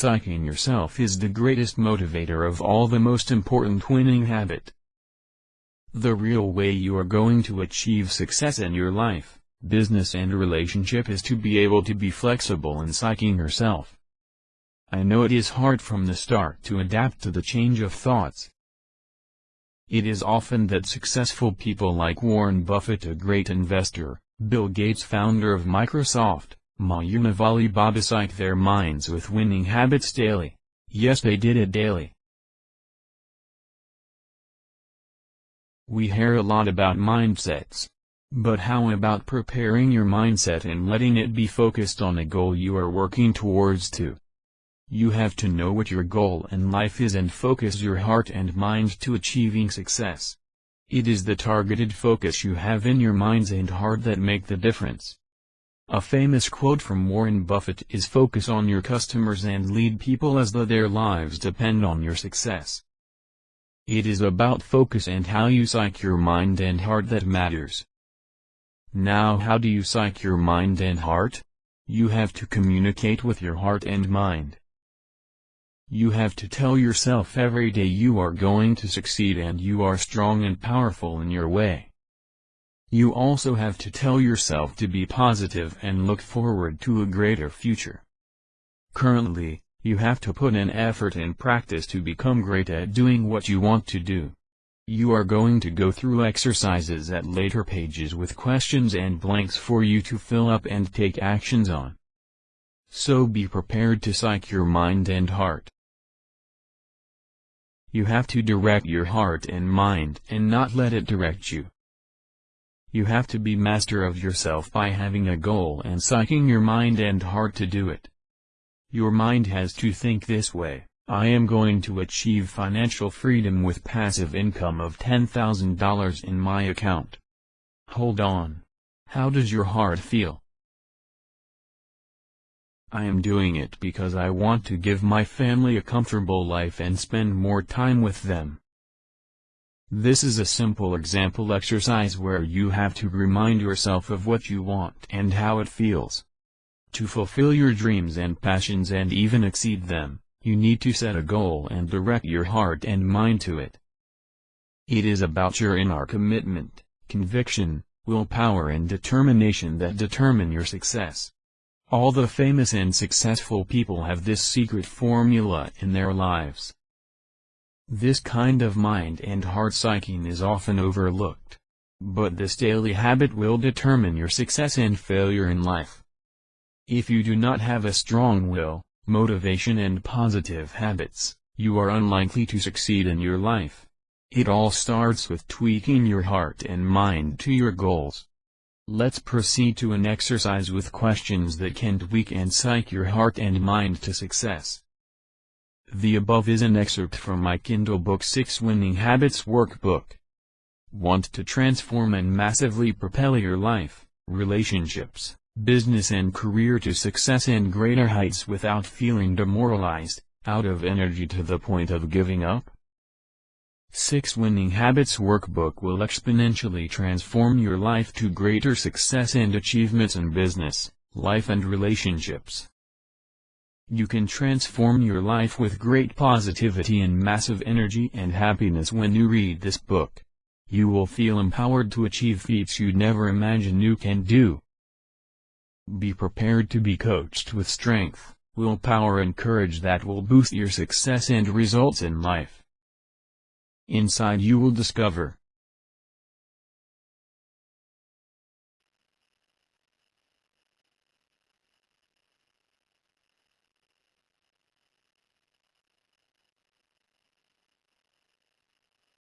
Psyching yourself is the greatest motivator of all the most important winning habit. The real way you are going to achieve success in your life, business and relationship is to be able to be flexible in psyching yourself. I know it is hard from the start to adapt to the change of thoughts. It is often that successful people like Warren Buffett a great investor, Bill Gates founder of Microsoft, Ma Yun of Alibaba psych their minds with winning habits daily. Yes they did it daily. We hear a lot about mindsets. But how about preparing your mindset and letting it be focused on a goal you are working towards to? You have to know what your goal in life is and focus your heart and mind to achieving success. It is the targeted focus you have in your minds and heart that make the difference. A famous quote from Warren Buffett is focus on your customers and lead people as though their lives depend on your success. It is about focus and how you psych your mind and heart that matters. Now how do you psych your mind and heart? You have to communicate with your heart and mind. You have to tell yourself every day you are going to succeed and you are strong and powerful in your way. You also have to tell yourself to be positive and look forward to a greater future. Currently, you have to put in effort and practice to become great at doing what you want to do. You are going to go through exercises at later pages with questions and blanks for you to fill up and take actions on. So be prepared to psych your mind and heart. You have to direct your heart and mind and not let it direct you. You have to be master of yourself by having a goal and psyching your mind and heart to do it. Your mind has to think this way, I am going to achieve financial freedom with passive income of $10,000 in my account. Hold on. How does your heart feel? I am doing it because I want to give my family a comfortable life and spend more time with them. This is a simple example exercise where you have to remind yourself of what you want and how it feels. To fulfill your dreams and passions and even exceed them, you need to set a goal and direct your heart and mind to it. It is about your inner commitment, conviction, willpower and determination that determine your success. All the famous and successful people have this secret formula in their lives. This kind of mind and heart psyching is often overlooked. But this daily habit will determine your success and failure in life. If you do not have a strong will, motivation and positive habits, you are unlikely to succeed in your life. It all starts with tweaking your heart and mind to your goals. Let's proceed to an exercise with questions that can tweak and psych your heart and mind to success. The above is an excerpt from my Kindle book 6 Winning Habits Workbook. Want to transform and massively propel your life, relationships, business and career to success and greater heights without feeling demoralized, out of energy to the point of giving up? 6 Winning Habits Workbook will exponentially transform your life to greater success and achievements in business, life and relationships. You can transform your life with great positivity and massive energy and happiness when you read this book. You will feel empowered to achieve feats you'd never imagine you can do. Be prepared to be coached with strength, willpower and courage that will boost your success and results in life. Inside you will discover,